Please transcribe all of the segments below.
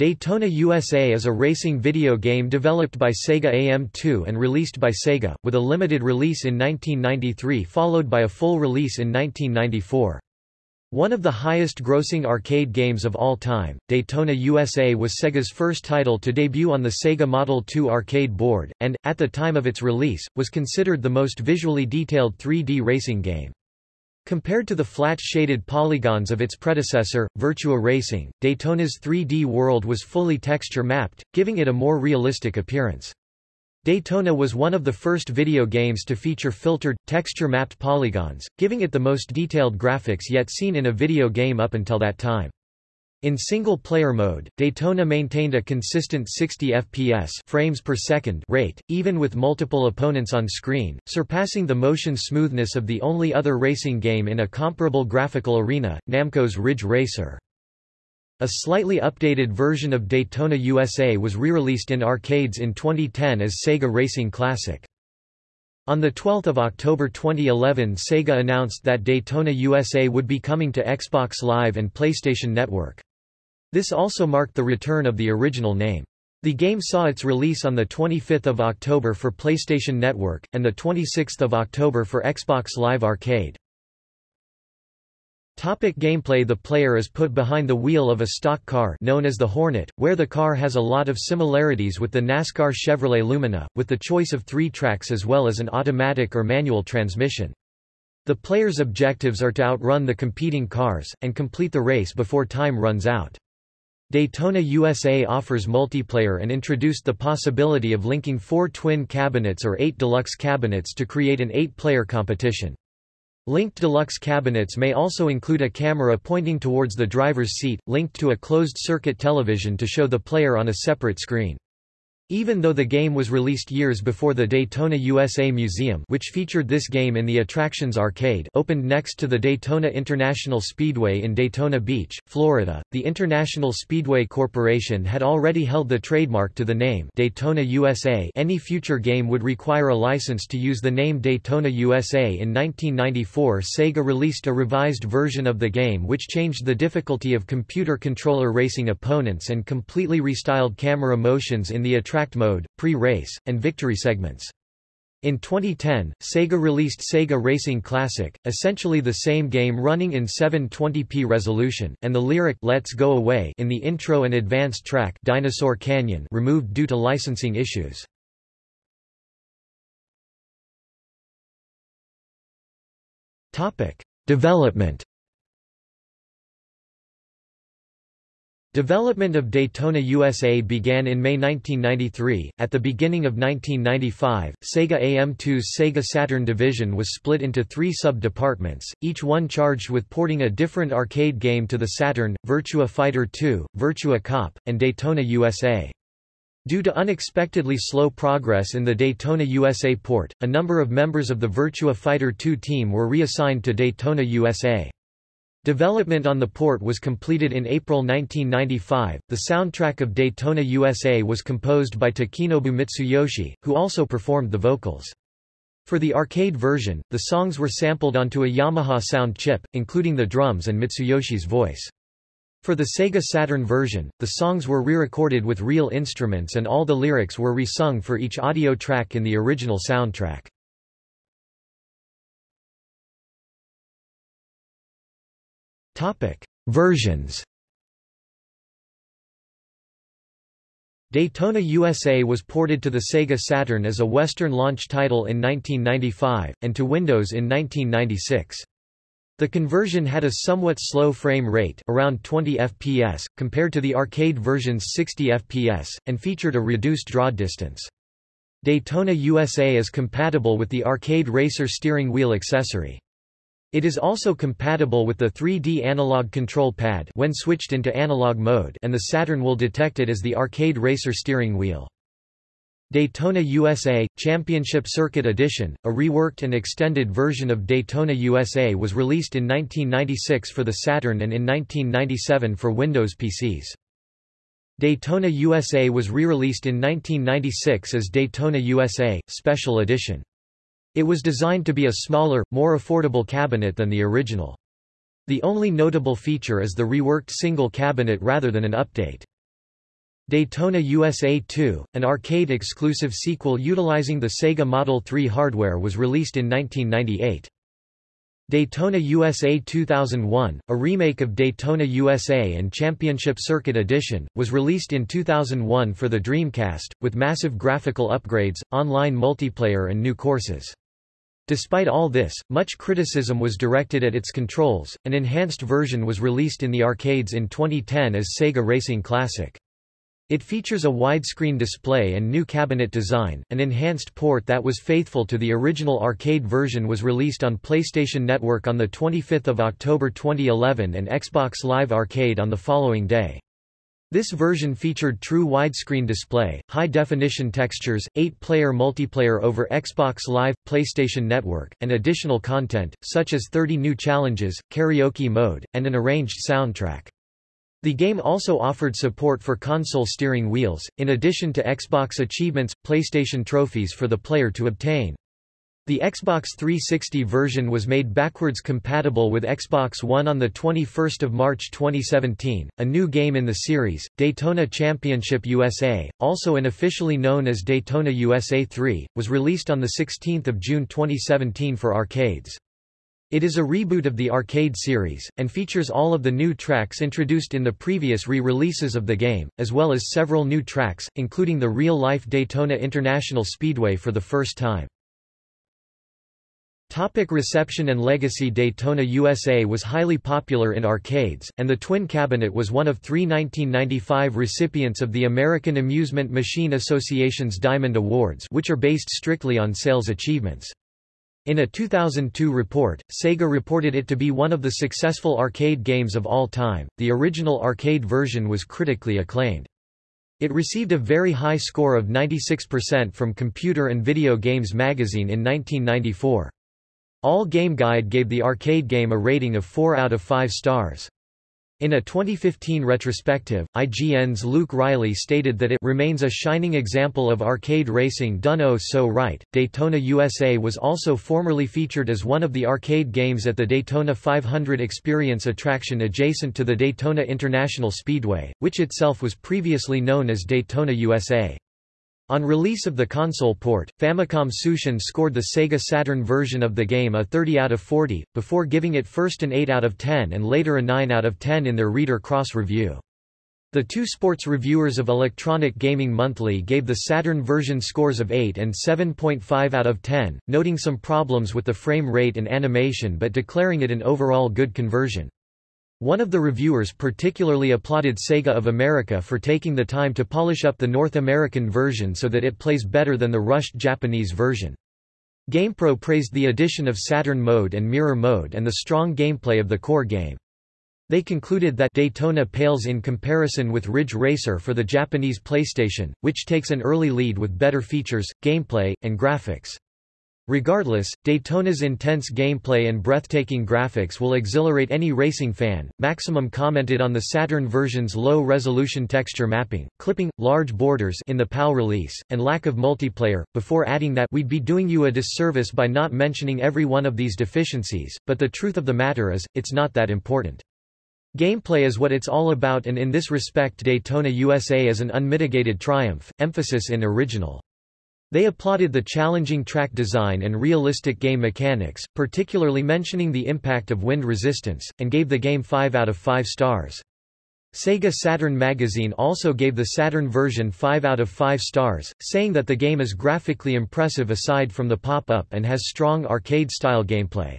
Daytona USA is a racing video game developed by Sega AM2 and released by Sega, with a limited release in 1993 followed by a full release in 1994. One of the highest-grossing arcade games of all time, Daytona USA was Sega's first title to debut on the Sega Model 2 arcade board, and, at the time of its release, was considered the most visually detailed 3D racing game. Compared to the flat-shaded polygons of its predecessor, Virtua Racing, Daytona's 3D world was fully texture-mapped, giving it a more realistic appearance. Daytona was one of the first video games to feature filtered, texture-mapped polygons, giving it the most detailed graphics yet seen in a video game up until that time. In single-player mode, Daytona maintained a consistent 60 FPS frames per second rate, even with multiple opponents on screen, surpassing the motion smoothness of the only other racing game in a comparable graphical arena, Namco's Ridge Racer. A slightly updated version of Daytona USA was re-released in arcades in 2010 as Sega Racing Classic. On 12 October 2011 Sega announced that Daytona USA would be coming to Xbox Live and PlayStation Network. This also marked the return of the original name. The game saw its release on 25 October for PlayStation Network, and 26 October for Xbox Live Arcade. Topic gameplay The player is put behind the wheel of a stock car known as the Hornet, where the car has a lot of similarities with the NASCAR Chevrolet Lumina, with the choice of three tracks as well as an automatic or manual transmission. The player's objectives are to outrun the competing cars, and complete the race before time runs out. Daytona USA offers multiplayer and introduced the possibility of linking four twin cabinets or eight deluxe cabinets to create an eight-player competition. Linked deluxe cabinets may also include a camera pointing towards the driver's seat, linked to a closed-circuit television to show the player on a separate screen. Even though the game was released years before the Daytona USA Museum which featured this game in the Attractions Arcade opened next to the Daytona International Speedway in Daytona Beach, Florida, the International Speedway Corporation had already held the trademark to the name Daytona USA any future game would require a license to use the name Daytona USA in 1994 Sega released a revised version of the game which changed the difficulty of computer controller racing opponents and completely restyled camera motions in the attraction mode, pre-race, and victory segments. In 2010, Sega released Sega Racing Classic, essentially the same game running in 720p resolution, and the lyric Let's Go Away in the intro and advanced track Dinosaur Canyon removed due to licensing issues. Topic: Development Development of Daytona USA began in May 1993. At the beginning of 1995, Sega AM2's Sega Saturn division was split into three sub-departments, each one charged with porting a different arcade game to the Saturn, Virtua Fighter 2, Virtua Cop, and Daytona USA. Due to unexpectedly slow progress in the Daytona USA port, a number of members of the Virtua Fighter 2 team were reassigned to Daytona USA. Development on the port was completed in April 1995. The soundtrack of Daytona USA was composed by Takenobu Mitsuyoshi, who also performed the vocals. For the arcade version, the songs were sampled onto a Yamaha sound chip, including the drums and Mitsuyoshi's voice. For the Sega Saturn version, the songs were re-recorded with real instruments and all the lyrics were re-sung for each audio track in the original soundtrack. Versions. Daytona USA was ported to the Sega Saturn as a Western launch title in 1995, and to Windows in 1996. The conversion had a somewhat slow frame rate around 20 fps, compared to the arcade version's 60 fps, and featured a reduced draw distance. Daytona USA is compatible with the arcade racer steering wheel accessory. It is also compatible with the 3D analog control pad when switched into analog mode and the Saturn will detect it as the arcade racer steering wheel. Daytona USA – Championship Circuit Edition, a reworked and extended version of Daytona USA was released in 1996 for the Saturn and in 1997 for Windows PCs. Daytona USA was re-released in 1996 as Daytona USA – Special Edition. It was designed to be a smaller, more affordable cabinet than the original. The only notable feature is the reworked single cabinet rather than an update. Daytona USA 2, an arcade-exclusive sequel utilizing the Sega Model 3 hardware was released in 1998. Daytona USA 2001, a remake of Daytona USA and Championship Circuit Edition, was released in 2001 for the Dreamcast, with massive graphical upgrades, online multiplayer and new courses. Despite all this, much criticism was directed at its controls. An enhanced version was released in the arcades in 2010 as Sega Racing Classic. It features a widescreen display and new cabinet design. An enhanced port that was faithful to the original arcade version was released on PlayStation Network on 25 October 2011 and Xbox Live Arcade on the following day. This version featured true widescreen display, high-definition textures, 8-player multiplayer over Xbox Live, PlayStation Network, and additional content, such as 30 new challenges, karaoke mode, and an arranged soundtrack. The game also offered support for console steering wheels, in addition to Xbox achievements, PlayStation trophies for the player to obtain. The Xbox 360 version was made backwards compatible with Xbox One on 21 March 2017. A new game in the series, Daytona Championship USA, also unofficially known as Daytona USA 3, was released on 16 June 2017 for arcades. It is a reboot of the arcade series, and features all of the new tracks introduced in the previous re-releases of the game, as well as several new tracks, including the real-life Daytona International Speedway for the first time. Topic reception and legacy Daytona USA was highly popular in arcades, and the Twin Cabinet was one of three 1995 recipients of the American Amusement Machine Association's Diamond Awards which are based strictly on sales achievements. In a 2002 report, Sega reported it to be one of the successful arcade games of all time. The original arcade version was critically acclaimed. It received a very high score of 96% from Computer and Video Games magazine in 1994. All Game Guide gave the arcade game a rating of 4 out of 5 stars. In a 2015 retrospective, IGN's Luke Reilly stated that it remains a shining example of arcade racing done oh so right. Daytona USA was also formerly featured as one of the arcade games at the Daytona 500 Experience attraction adjacent to the Daytona International Speedway, which itself was previously known as Daytona USA. On release of the console port, Famicom Tsushin scored the Sega Saturn version of the game a 30 out of 40, before giving it first an 8 out of 10 and later a 9 out of 10 in their Reader Cross review. The two sports reviewers of Electronic Gaming Monthly gave the Saturn version scores of 8 and 7.5 out of 10, noting some problems with the frame rate and animation but declaring it an overall good conversion. One of the reviewers particularly applauded Sega of America for taking the time to polish up the North American version so that it plays better than the rushed Japanese version. GamePro praised the addition of Saturn mode and mirror mode and the strong gameplay of the core game. They concluded that Daytona pales in comparison with Ridge Racer for the Japanese PlayStation, which takes an early lead with better features, gameplay, and graphics. Regardless, Daytona's intense gameplay and breathtaking graphics will exhilarate any racing fan. Maximum commented on the Saturn version's low-resolution texture mapping, clipping, large borders in the PAL release, and lack of multiplayer, before adding that we'd be doing you a disservice by not mentioning every one of these deficiencies, but the truth of the matter is, it's not that important. Gameplay is what it's all about and in this respect Daytona USA is an unmitigated triumph, emphasis in original. They applauded the challenging track design and realistic game mechanics, particularly mentioning the impact of wind resistance, and gave the game 5 out of 5 stars. Sega Saturn magazine also gave the Saturn version 5 out of 5 stars, saying that the game is graphically impressive aside from the pop-up and has strong arcade-style gameplay.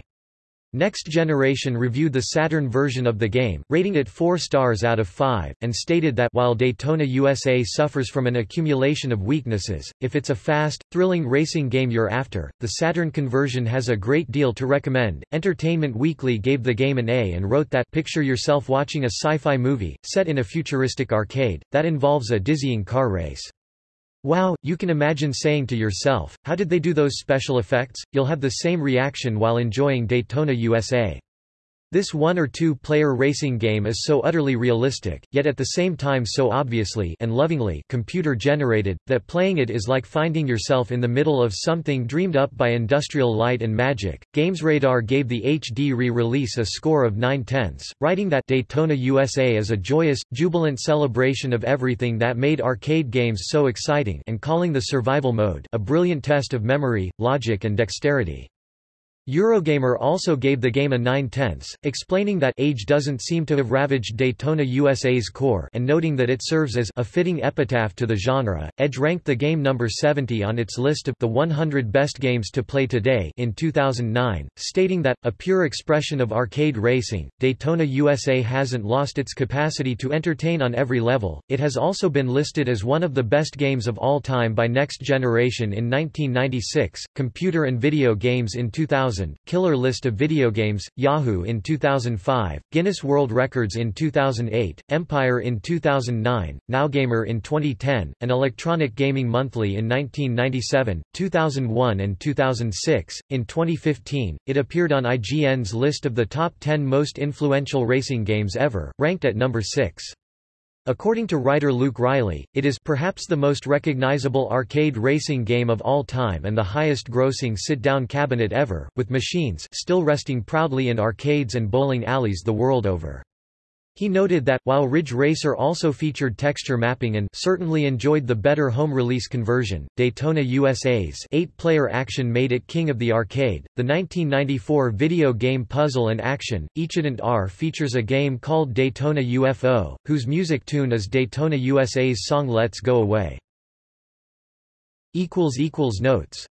Next Generation reviewed the Saturn version of the game, rating it 4 stars out of 5, and stated that while Daytona USA suffers from an accumulation of weaknesses, if it's a fast, thrilling racing game you're after, the Saturn conversion has a great deal to recommend. Entertainment Weekly gave the game an A and wrote that picture yourself watching a sci-fi movie, set in a futuristic arcade, that involves a dizzying car race. Wow, you can imagine saying to yourself, how did they do those special effects? You'll have the same reaction while enjoying Daytona USA. This one- or two-player racing game is so utterly realistic, yet at the same time so obviously and lovingly computer-generated, that playing it is like finding yourself in the middle of something dreamed up by industrial light and magic. GamesRadar gave the HD re-release a score of 9 tenths, writing that Daytona USA is a joyous, jubilant celebration of everything that made arcade games so exciting and calling the survival mode a brilliant test of memory, logic and dexterity. Eurogamer also gave the game a 9 tenths, explaining that age doesn't seem to have ravaged Daytona USA's core and noting that it serves as a fitting epitaph to the genre. Edge ranked the game number 70 on its list of the 100 best games to play today in 2009, stating that, a pure expression of arcade racing, Daytona USA hasn't lost its capacity to entertain on every level. It has also been listed as one of the best games of all time by Next Generation in 1996, Computer and Video Games in 2000 2000, Killer List of Video Games, Yahoo in 2005, Guinness World Records in 2008, Empire in 2009, NowGamer in 2010, and Electronic Gaming Monthly in 1997, 2001 and 2006. In 2015, it appeared on IGN's list of the top 10 most influential racing games ever, ranked at number 6. According to writer Luke Reilly, it is perhaps the most recognizable arcade racing game of all time and the highest-grossing sit-down cabinet ever, with machines still resting proudly in arcades and bowling alleys the world over. He noted that, while Ridge Racer also featured texture mapping and certainly enjoyed the better home release conversion, Daytona USA's eight-player action made it king of the arcade. The 1994 video game Puzzle and Action, Ichidant R features a game called Daytona UFO, whose music tune is Daytona USA's song Let's Go Away. Notes